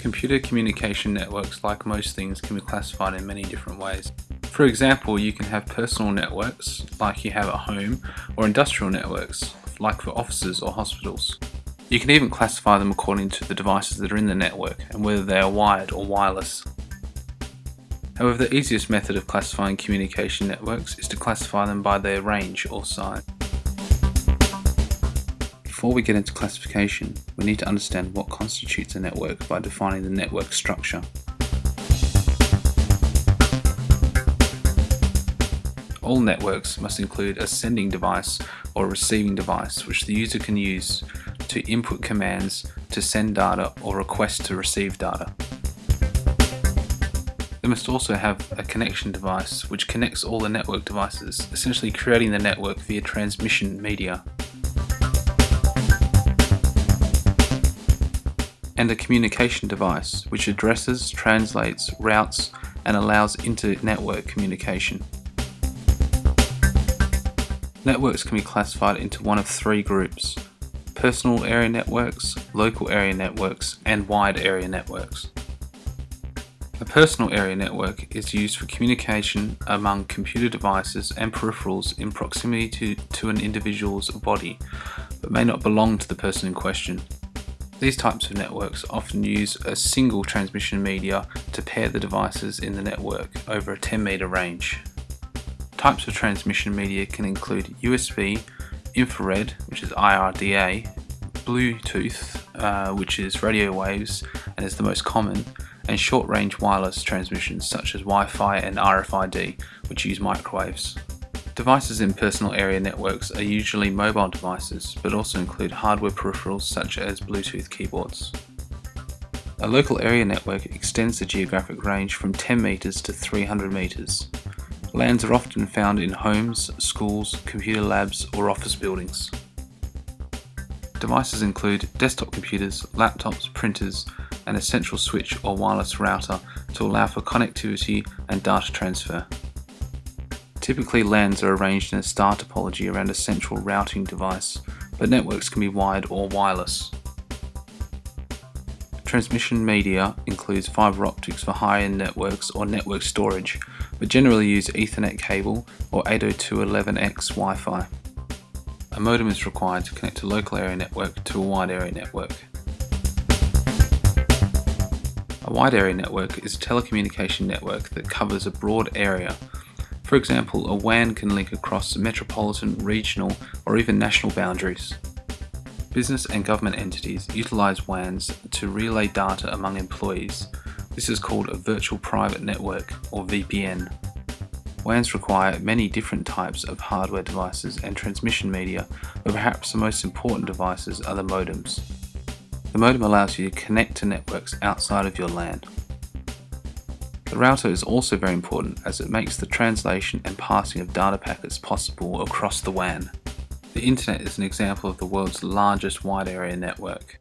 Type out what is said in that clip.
Computer communication networks, like most things, can be classified in many different ways. For example, you can have personal networks, like you have at home, or industrial networks, like for offices or hospitals. You can even classify them according to the devices that are in the network and whether they are wired or wireless. However, the easiest method of classifying communication networks is to classify them by their range or size. Before we get into classification, we need to understand what constitutes a network by defining the network structure. All networks must include a sending device or receiving device which the user can use to input commands to send data or request to receive data. They must also have a connection device which connects all the network devices, essentially creating the network via transmission media. And a communication device which addresses, translates, routes and allows inter-network communication. Networks can be classified into one of three groups, personal area networks, local area networks and wide area networks. A personal area network is used for communication among computer devices and peripherals in proximity to, to an individual's body, but may not belong to the person in question. These types of networks often use a single transmission media to pair the devices in the network over a 10 meter range. Types of transmission media can include USB, infrared, which is IRDA, Bluetooth, uh, which is radio waves and is the most common, and short-range wireless transmissions such as Wi-Fi and RFID, which use microwaves. Devices in personal area networks are usually mobile devices, but also include hardware peripherals such as Bluetooth keyboards. A local area network extends the geographic range from 10 metres to 300 metres. LANs are often found in homes, schools, computer labs or office buildings. Devices include desktop computers, laptops, printers, and a central switch or wireless router to allow for connectivity and data transfer. Typically LANs are arranged in a star topology around a central routing device, but networks can be wired or wireless. Transmission media includes fiber optics for high-end networks or network storage, but generally use Ethernet cable or 802.11x Wi-Fi. A modem is required to connect a local area network to a wide area network. A wide area network is a telecommunication network that covers a broad area for example, a WAN can link across metropolitan, regional, or even national boundaries. Business and government entities utilize WANs to relay data among employees. This is called a Virtual Private Network, or VPN. WANs require many different types of hardware devices and transmission media, but perhaps the most important devices are the modems. The modem allows you to connect to networks outside of your LAN. The router is also very important as it makes the translation and passing of data packets possible across the WAN. The internet is an example of the world's largest wide area network.